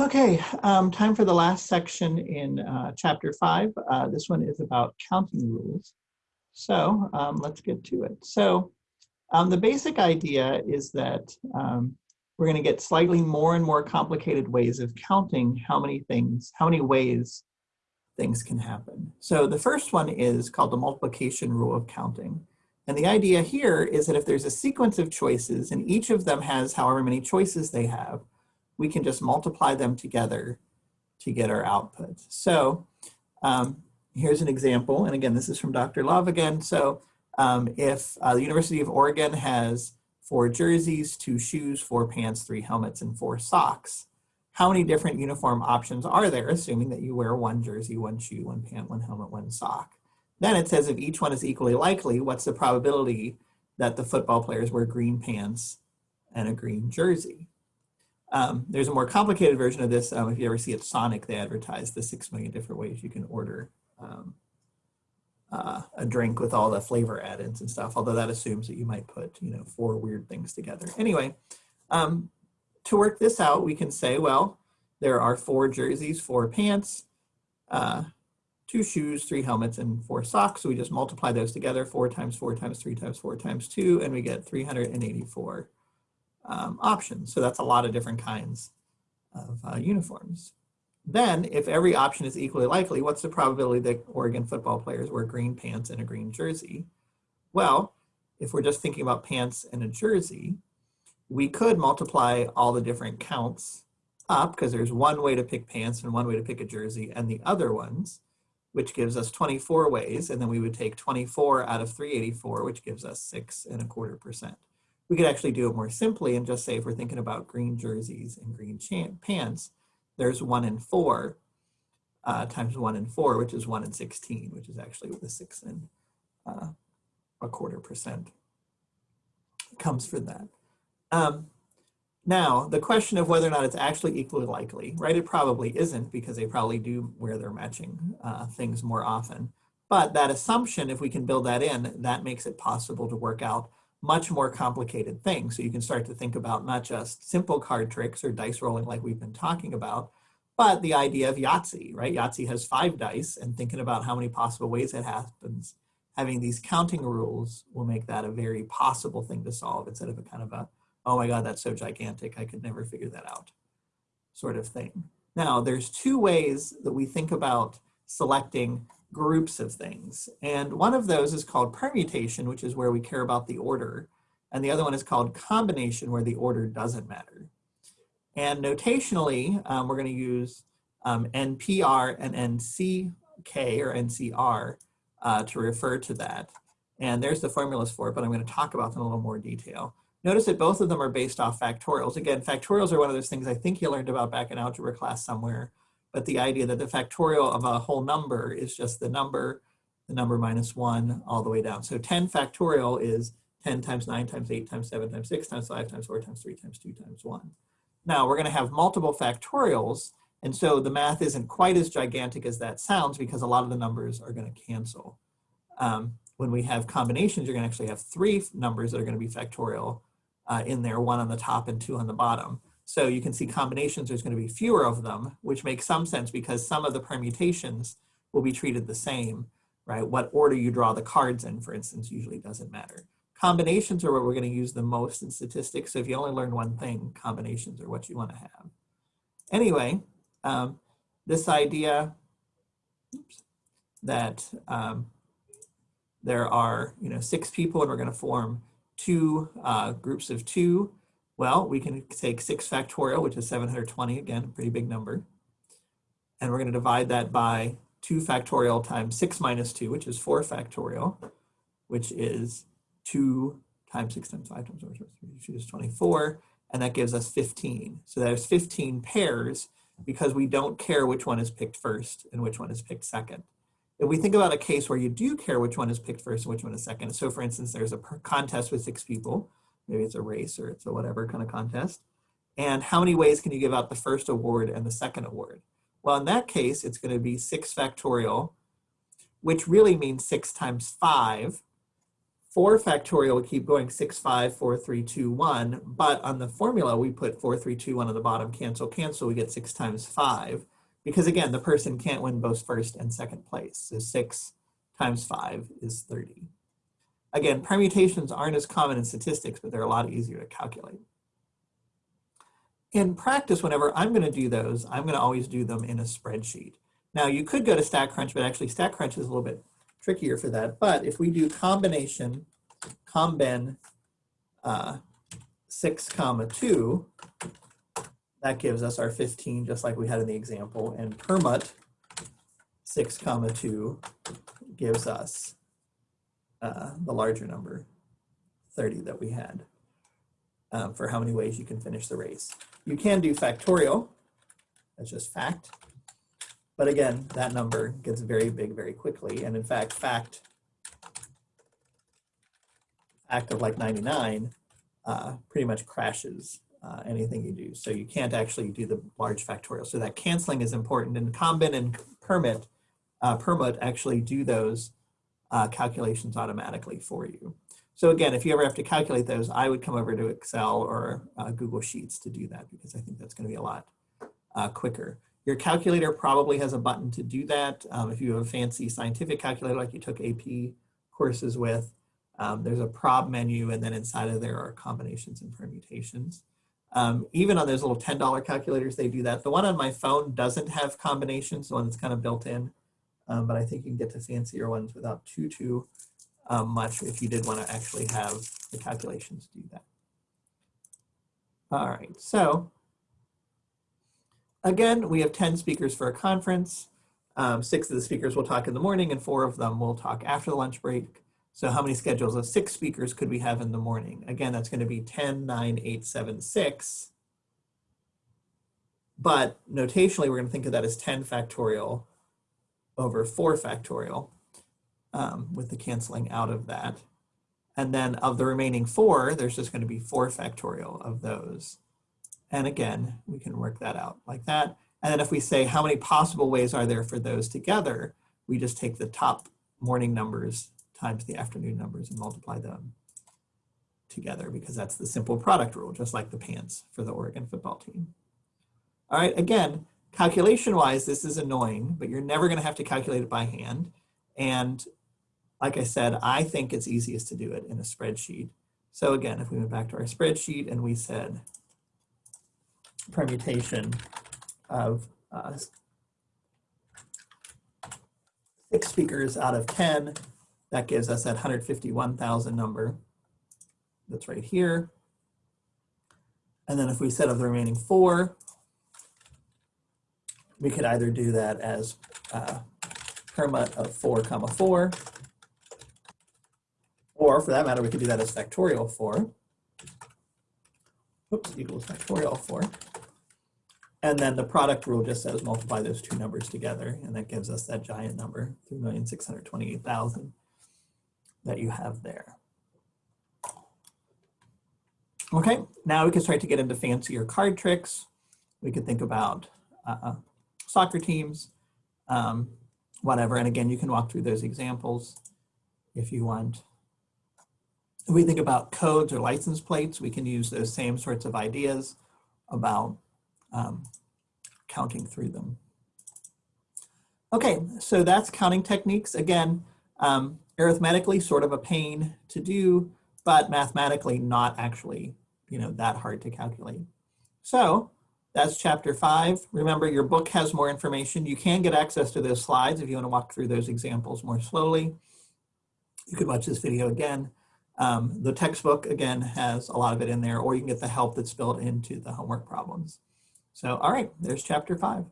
Okay, um, time for the last section in uh, chapter five. Uh, this one is about counting rules. So um, let's get to it. So um, the basic idea is that um, we're going to get slightly more and more complicated ways of counting how many things, how many ways things can happen. So the first one is called the multiplication rule of counting. And the idea here is that if there's a sequence of choices and each of them has however many choices they have, we can just multiply them together to get our output. So um, here's an example. And again, this is from Dr. Love again. So um, if uh, the University of Oregon has four jerseys, two shoes, four pants, three helmets, and four socks, how many different uniform options are there, assuming that you wear one jersey, one shoe, one pant, one helmet, one sock? Then it says if each one is equally likely, what's the probability that the football players wear green pants and a green jersey? Um, there's a more complicated version of this. Um, if you ever see at Sonic, they advertise the six million different ways you can order um, uh, a drink with all the flavor add-ins and stuff, although that assumes that you might put, you know, four weird things together. Anyway, um, to work this out, we can say, well, there are four jerseys, four pants, uh, two shoes, three helmets, and four socks. So we just multiply those together, four times four times three times four times two, and we get 384 um, options. So that's a lot of different kinds of uh, uniforms. Then, if every option is equally likely, what's the probability that Oregon football players wear green pants and a green jersey? Well, if we're just thinking about pants and a jersey, we could multiply all the different counts up because there's one way to pick pants and one way to pick a jersey and the other ones, which gives us 24 ways. And then we would take 24 out of 384, which gives us six and a quarter percent. We could actually do it more simply and just say if we're thinking about green jerseys and green pants, there's one in four uh, times one in four, which is one in 16, which is actually the six and uh, a quarter percent comes from that. Um, now, the question of whether or not it's actually equally likely, right? It probably isn't because they probably do wear their matching uh, things more often. But that assumption, if we can build that in, that makes it possible to work out much more complicated things. So you can start to think about not just simple card tricks or dice rolling like we've been talking about, but the idea of Yahtzee, right? Yahtzee has five dice and thinking about how many possible ways it happens, having these counting rules will make that a very possible thing to solve instead of a kind of a, oh my God, that's so gigantic, I could never figure that out sort of thing. Now, there's two ways that we think about selecting groups of things. And one of those is called permutation, which is where we care about the order. And the other one is called combination, where the order doesn't matter. And notationally, um, we're going to use um, NPR and NCK or NCR uh, to refer to that. And there's the formulas for it, but I'm going to talk about them in a little more detail. Notice that both of them are based off factorials. Again, factorials are one of those things I think you learned about back in algebra class somewhere but the idea that the factorial of a whole number is just the number, the number minus one all the way down. So 10 factorial is 10 times 9 times 8 times 7 times 6 times 5 times 4 times 3 times 2 times 1. Now we're going to have multiple factorials, and so the math isn't quite as gigantic as that sounds because a lot of the numbers are going to cancel. Um, when we have combinations, you're going to actually have three numbers that are going to be factorial uh, in there, one on the top and two on the bottom. So you can see combinations, there's going to be fewer of them, which makes some sense because some of the permutations will be treated the same, right? What order you draw the cards in, for instance, usually doesn't matter. Combinations are what we're going to use the most in statistics. So if you only learn one thing, combinations are what you want to have. Anyway, um, this idea oops, that um, there are, you know, six people and we're going to form two uh, groups of two well, we can take 6 factorial, which is 720, again, a pretty big number. And we're going to divide that by 2 factorial times 6 minus 2, which is 4 factorial, which is 2 times 6 times 5 times 4 which is 24, and that gives us 15. So there's 15 pairs because we don't care which one is picked first and which one is picked second. If we think about a case where you do care which one is picked first and which one is second, so for instance, there's a contest with six people, maybe it's a race or it's a whatever kind of contest. And how many ways can you give out the first award and the second award? Well, in that case, it's going to be 6 factorial, which really means 6 times 5 4 factorial would keep going 6, 5, 4, 3, 2, 1. But on the formula, we put 4, 3, 2, 1 on the bottom, cancel, cancel. We get 6 times 5. Because again, the person can't win both first and second place. So 6 times 5 is 30. Again, permutations aren't as common in statistics, but they're a lot easier to calculate. In practice, whenever I'm going to do those, I'm going to always do them in a spreadsheet. Now, you could go to StatCrunch, but actually StatCrunch is a little bit trickier for that. But if we do combination, combin uh, 6 comma 2, that gives us our 15, just like we had in the example. And permut 6 comma 2 gives us uh, the larger number, 30 that we had, um, for how many ways you can finish the race. You can do factorial, that's just fact. But again, that number gets very big very quickly. And in fact, fact, fact of like 99 uh, pretty much crashes uh, anything you do. So you can't actually do the large factorial. So that canceling is important. And combin and permit, uh, permut actually do those uh, calculations automatically for you. So again, if you ever have to calculate those, I would come over to Excel or uh, Google Sheets to do that because I think that's going to be a lot uh, quicker. Your calculator probably has a button to do that. Um, if you have a fancy scientific calculator like you took AP courses with, um, there's a prob menu and then inside of there are combinations and permutations. Um, even on those little $10 calculators, they do that. The one on my phone doesn't have combinations, the one that's kind of built in, um, but I think you can get to fancier ones without too, too um, much if you did want to actually have the calculations do that. All right, so again, we have 10 speakers for a conference. Um, six of the speakers will talk in the morning and four of them will talk after the lunch break. So how many schedules of six speakers could we have in the morning? Again, that's going to be 10, 9, 8, 7, 6. But notationally, we're going to think of that as 10 factorial over 4 factorial um, with the canceling out of that. And then of the remaining four, there's just going to be 4 factorial of those. And again, we can work that out like that. And then if we say how many possible ways are there for those together, we just take the top morning numbers times the afternoon numbers and multiply them together because that's the simple product rule, just like the pants for the Oregon football team. All right, again, calculation-wise, this is annoying, but you're never gonna have to calculate it by hand. And like I said, I think it's easiest to do it in a spreadsheet. So again, if we went back to our spreadsheet and we said permutation of uh, six speakers out of 10, that gives us that 151,000 number that's right here. And then if we set up the remaining four, we could either do that as uh, permut of 4 comma 4, or for that matter, we could do that as factorial 4. Oops, equals factorial 4. And then the product rule just says multiply those two numbers together, and that gives us that giant number, 3,628,000 that you have there. Okay, now we can start to get into fancier card tricks. We could think about uh, soccer teams, um, whatever. And again, you can walk through those examples if you want. If we think about codes or license plates, we can use those same sorts of ideas about um, counting through them. Okay, so that's counting techniques. Again, um, arithmetically sort of a pain to do, but mathematically not actually, you know, that hard to calculate. So that's chapter five. Remember your book has more information. You can get access to those slides if you want to walk through those examples more slowly. You could watch this video again. Um, the textbook, again, has a lot of it in there, or you can get the help that's built into the homework problems. So, all right, there's chapter five.